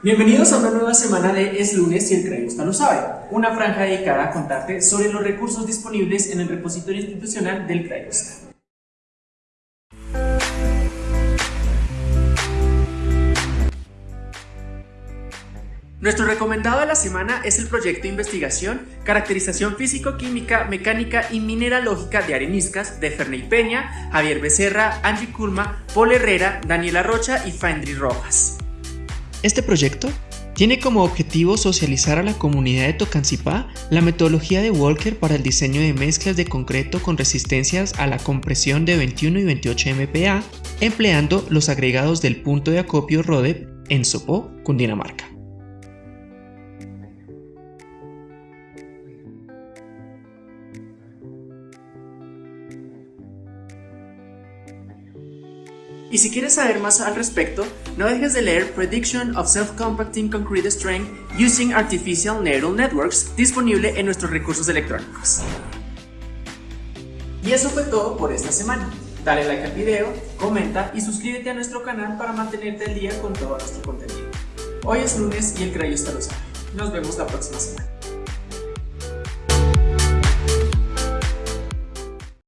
Bienvenidos a una nueva semana de Es lunes y el Crayusta lo sabe, una franja dedicada a contarte sobre los recursos disponibles en el repositorio institucional del Crayusta. Nuestro recomendado de la semana es el proyecto de investigación Caracterización Físico-Química, Mecánica y Mineralógica de Areniscas de Ferney Peña, Javier Becerra, Angie Kulma, Paul Herrera, Daniela Rocha y Fendry Rojas. Este proyecto tiene como objetivo socializar a la comunidad de Tocancipá la metodología de Walker para el diseño de mezclas de concreto con resistencias a la compresión de 21 y 28 MPa, empleando los agregados del punto de acopio RODEP en Sopó, Cundinamarca. Y si quieres saber más al respecto, no dejes de leer Prediction of Self-Compacting Concrete Strength Using Artificial Neural Networks, disponible en nuestros recursos electrónicos. Y eso fue todo por esta semana. Dale like al video, comenta y suscríbete a nuestro canal para mantenerte al día con todo nuestro contenido. Hoy es lunes y el Crayo está lo sabe. Nos vemos la próxima semana.